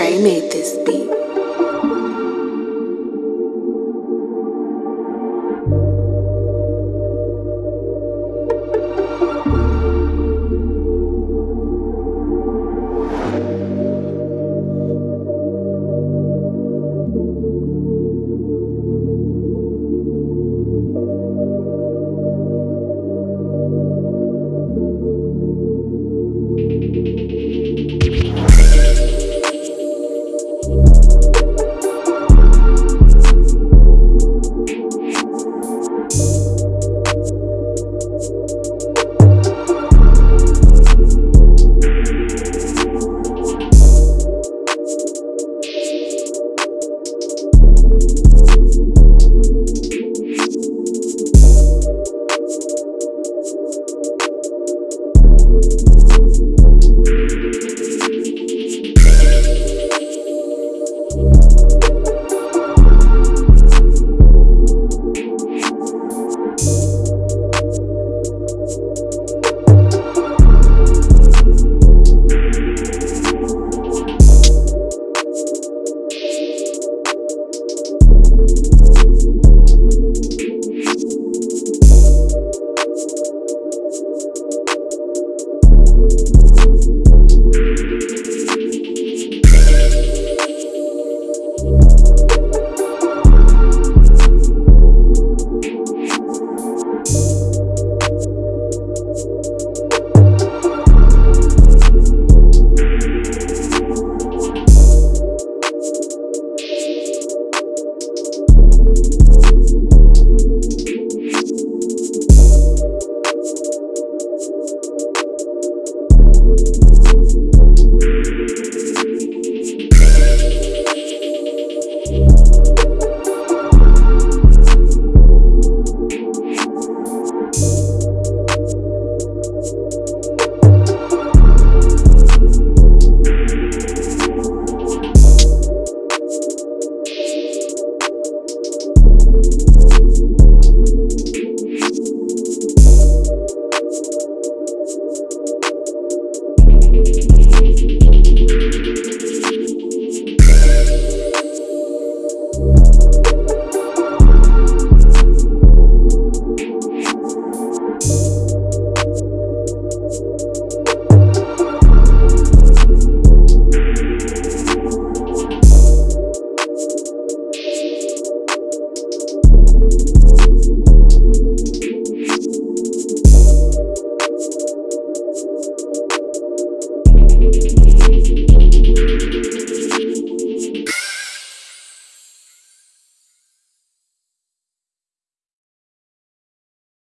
Trey made this beat.